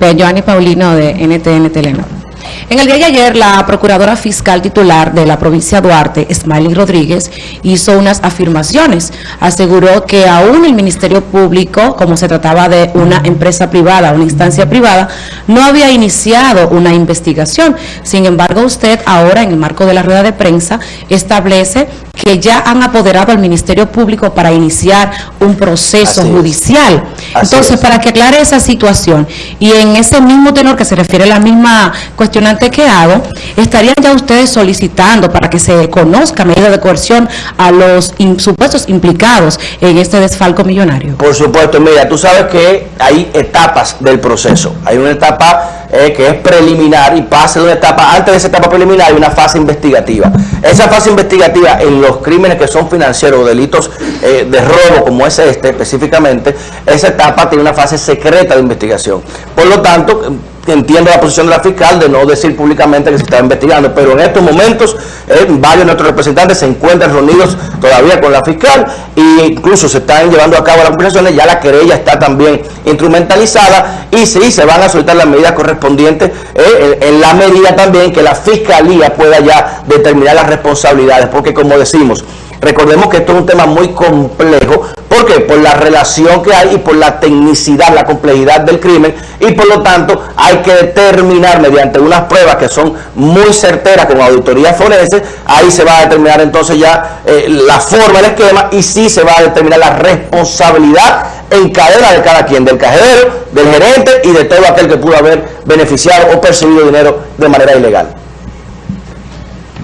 Joanny Paulino de NTN Telenor. En el día de ayer, la Procuradora Fiscal titular de la provincia de Duarte, Smiley Rodríguez, hizo unas afirmaciones. Aseguró que aún el Ministerio Público, como se trataba de una empresa privada, una instancia privada, no había iniciado una investigación. Sin embargo, usted ahora, en el marco de la rueda de prensa, establece que ya han apoderado al Ministerio Público para iniciar un proceso judicial. Así Entonces, es. para que aclare esa situación y en ese mismo tenor que se refiere a la misma cuestionante que hago, estarían ya ustedes solicitando para que se conozca medida de coerción a los supuestos implicados en este desfalco millonario. Por supuesto, mira, tú sabes que hay etapas del proceso. Hay una etapa eh, que es preliminar y pasa de una etapa, antes de esa etapa preliminar hay una fase investigativa. Esa fase investigativa en los crímenes que son financieros o delitos eh, de robo como es este específicamente, esa etapa tiene una fase secreta de investigación. Por lo tanto, entiendo la posición de la fiscal de no decir públicamente que se está investigando, pero en estos momentos eh, varios de nuestros representantes se encuentran reunidos todavía con la fiscal e incluso se están llevando a cabo las conversaciones, ya la querella está también instrumentalizada y sí, se van a soltar las medidas correspondientes eh, en, en la medida también que la fiscalía pueda ya determinar las responsabilidades, porque como decimos, Recordemos que esto es un tema muy complejo. ¿Por qué? Por la relación que hay y por la tecnicidad, la complejidad del crimen. Y por lo tanto hay que determinar mediante unas pruebas que son muy certeras con auditoría forense. Ahí se va a determinar entonces ya eh, la forma, el esquema y sí se va a determinar la responsabilidad en cadena de cada quien, del cajero, del gerente y de todo aquel que pudo haber beneficiado o percibido dinero de manera ilegal.